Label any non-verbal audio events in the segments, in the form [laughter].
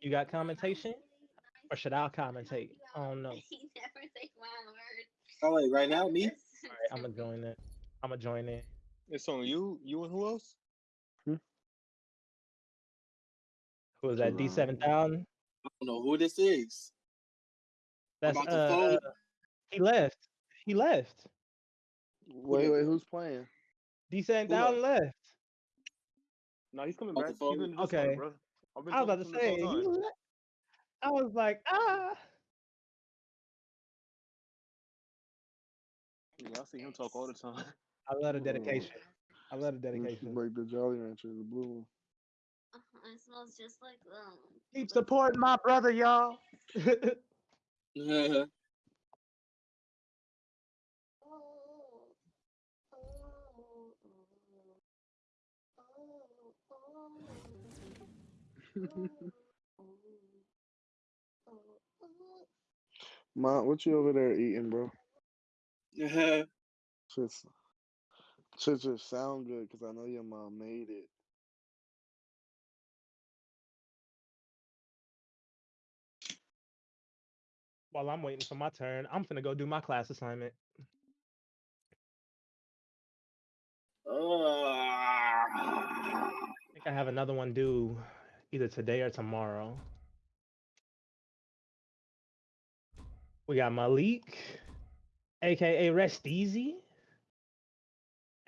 You got commentation? Or should I commentate? I don't know. [laughs] He never take my word. Oh wait, right now me? [laughs] Alright, I'm gonna join it. I'm gonna join it. It's on you. You and who else? Who was that? Jerome. D7000? I don't know who this is. That's uh, he left. He left. Wait, wait, who's playing? D7000 left. No, he's coming back. He's in the Discord, Okay. bro. I've been I was about to say, this whole he time. left. I was like, ah. Yeah, I see him talk all the time. [laughs] I love the dedication. I love the dedication. Like the Jolly Rancher, the blue one. Uh-huh, It smells just like um. Keep supporting my brother, y'all. Yeah. [laughs] [laughs] Mom, what you over there eating, bro? [laughs] Yeah. Just, should just sound good because I know your mom made it. While I'm waiting for my turn, I'm finna go do my class assignment. [sighs] I think I have another one due either today or tomorrow. We got Malik, aka Rest Easy,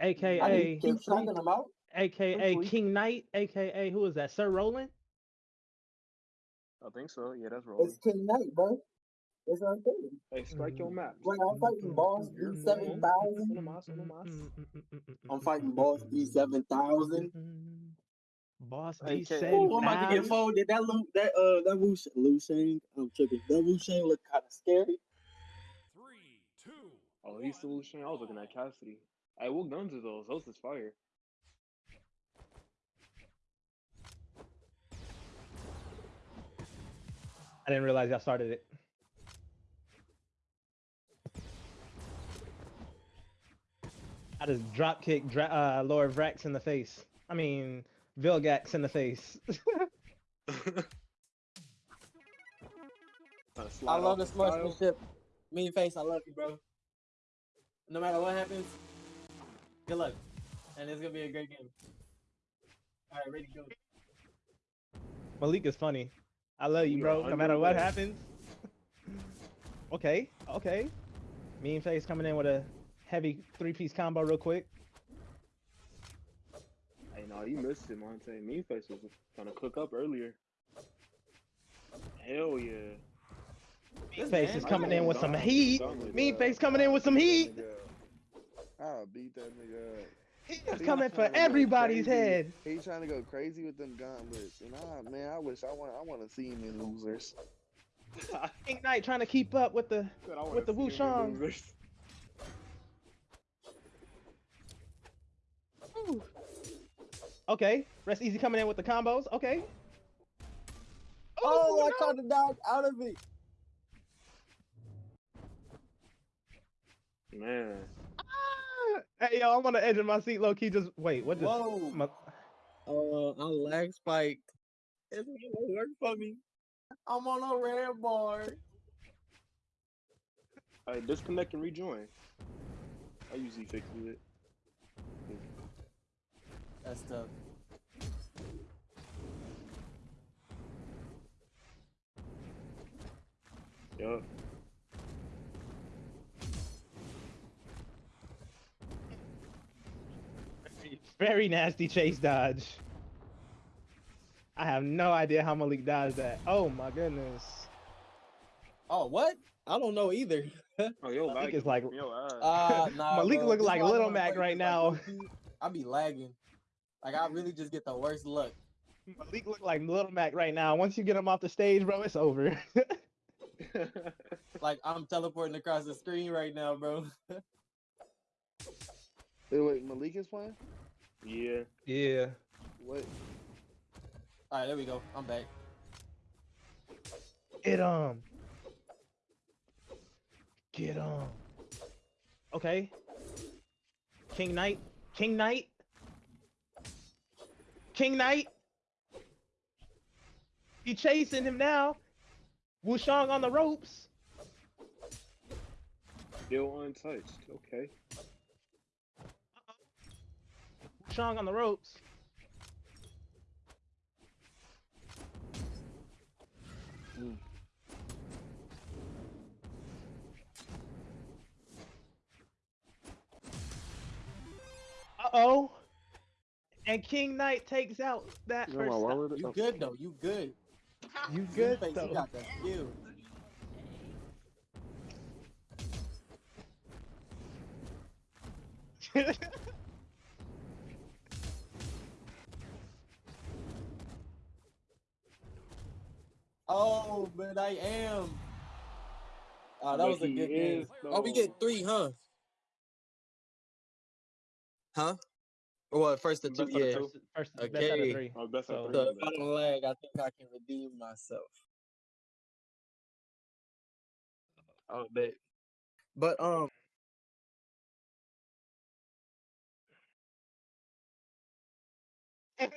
aka didn't keep talking about. aka Sleep. King Knight, aka who is that? Sir Roland. I think so. Yeah, that's Roland. It's King Knight, bro. That's what I'm saying. Hey, strike your mm-hmm. map. Right, mm-hmm. mm-hmm. I'm fighting boss E7000. I'm fighting boss E7000. Boss Hey, D K- said Ooh, I'm about to get now. folded. That Lu, that uh, that Wu, Lu Shang. I'm tripping. That Wu Shang look kind of scary. Oh, he's still Shane. I was looking at Cassidy. I what guns are those? Those is fire. I didn't realize y'all started it. I just drop kick dra- uh, Lord Vraxx in the face. I mean, Vilgax in the face. [laughs] I love off the style. sportsmanship. Mean face, I love you, bro. No matter what happens, good luck, and it's gonna be a great game. All right, ready to go. Malik is funny. I love you, You bro. No matter what happens. [laughs] okay, okay. Mean face coming in with a heavy three-piece combo real quick. Hey, no, you missed it, Monte. Mean Face was trying to cook up earlier. Hell yeah. Mean face is coming in with some heat. done with Mean face coming in with some heat. I'll beat that nigga up. He is He coming for everybody's head. He trying to go crazy with them gauntlets, and I, man, I wish I want, I want to see him in losers. King Knight trying to keep up with the Said I wanna with the see him in Wushang. losers. Ooh. Okay, rest easy coming in with the combos. Okay. Oh, Ooh, I caught the dog out of it. Man. Ah! Hey yo, I'm on the edge of my seat, low key. Just wait. What just? Whoa. my- Uh, I lag spike. It's gonna work for me. I'm on a red bar. Hey, disconnect and rejoin. I usually fix it. That's tough. Yup. [laughs] Very nasty chase dodge. I have no idea how Malik dodged that. Oh my goodness. Oh, what? I don't know either. [laughs] Oh, yo, I think lag. it's like- Yo, ass. Uh, nah, [laughs] Malik bro. look like Little Mac right now. low-key, I be lagging. Like I really just get the worst luck. Malik look like Little Mac right now. Once you get him off the stage, bro, it's over. [laughs] Like I'm teleporting across the screen right now, bro. [laughs] Wait, wait, Malik is playing. yeah. yeah. What? All right, there we go. I'm back. Get him. Get him. Okay. King Knight. King Knight. King Knight. He chasing him now. Wushang on the ropes. Still untouched. Okay. Wushang on the ropes. Uh oh. And King Knight takes out that You know first. wallet? You Oh, good though. You good. You Babyface, good You though. got the skill. [laughs] Oh, but I am. Oh, that But was a he good game. is, Oh, we get three, huh? Huh? Well, first the Best two, of yeah. two. First, first best out of three. Oh, best So- of The three. final leg, I think I can redeem myself. Oh, bet. But um, [laughs]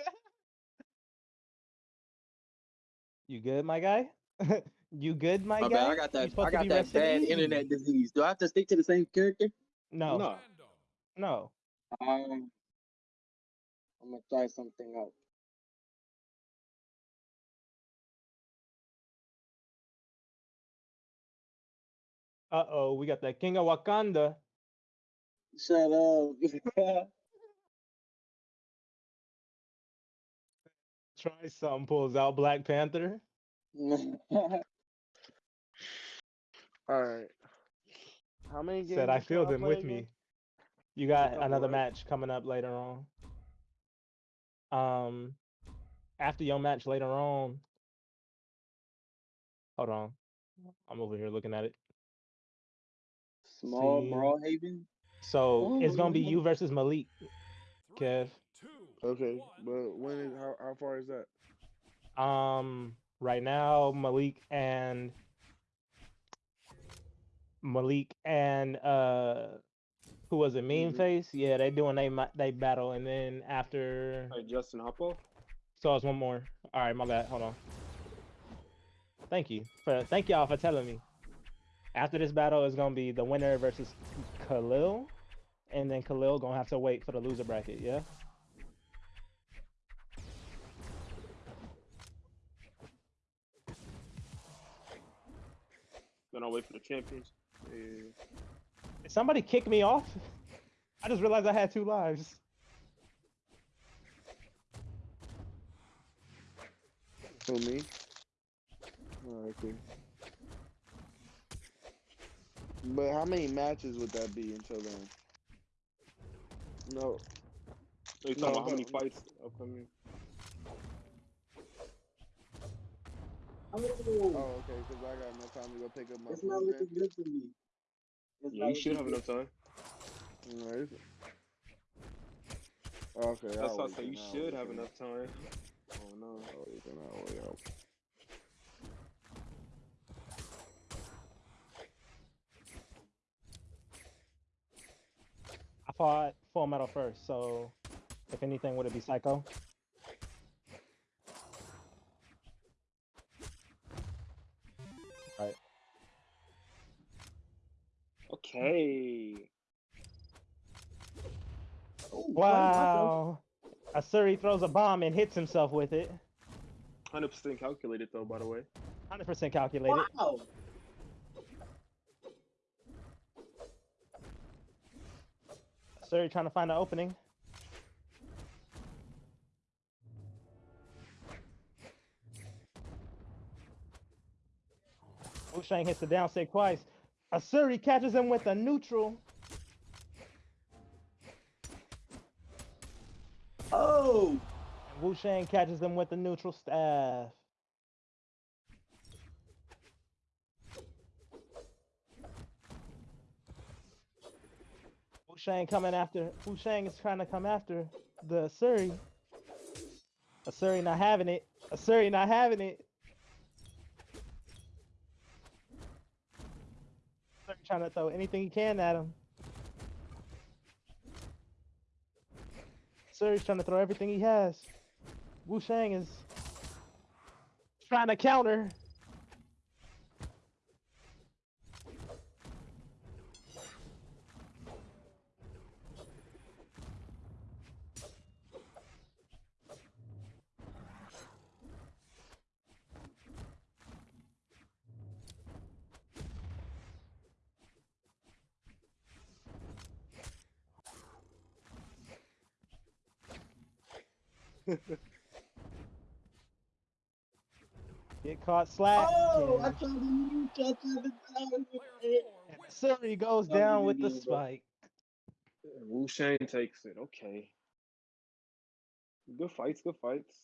You good, my guy? [laughs] you good, my my guy? bad. I got that. I got that bad easy. internet disease. Do I have to stick to the same character? No, No. no. Um, I'm gonna try something out. Uh oh, we got the King of Wakanda. Shut up. [laughs] Try something, pulls out Black Panther. [laughs] All right. How many games? Said I feel them with again? me. You got another match coming up later on. Um, after your match later on. Hold on, I'm over here looking at it. Small See. Brawlhalla. So it's gonna be you versus Malik, Kev. Okay, but when is how how far is that? Um, right now Malik and Malik and uh, who was it? Mean Mhm. Face. Yeah, they doing they they battle, and then after, Hey, Justin Hoppo. so it's one more. All right, my bad. Hold on. Thank you for thank y'all for telling me. After this battle is gonna be the winner versus Khalil, and then Khalil gonna have to wait for the loser bracket. Yeah. Then I'll wait for the champions. Yeah. Did somebody kick me off? I just realized I had two lives. For me. Oh, okay. But how many matches would that be until then? No. Are you talking No, about how many fights upcoming? Oh, okay, because I got no time to go pick up my It's not looking good for me. It's Yeah, you should have enough time. then. Alright. Okay. That's I'll why I say you should have enough time. Oh no. I'll wait then, I'll wait, I fought Full Metal first, so if anything, would it be Psycho? Okay. Oh, Wow. Asuri throws a bomb and hits himself with it. Hundred percent calculated though, by the way. 100% calculated. Wow. Asuri trying to find an opening. Wu Shang hits the down stick twice. Asuri catches him with a neutral. Oh. And Wu Shang catches him with the neutral staff. Wu Shang coming after. Wu Shang is trying to come after the Asuri. Asuri not having it. Asuri not having it. Trying to throw anything he can at him. Asuri's trying to throw everything he has. Wu Shang is Trying to counter. [laughs] Get caught slack. Oh, I and tried to use that to the time. Goes Oh, down with the idiot, spike. Wu Shang takes it. Okay. Good fights, good fights.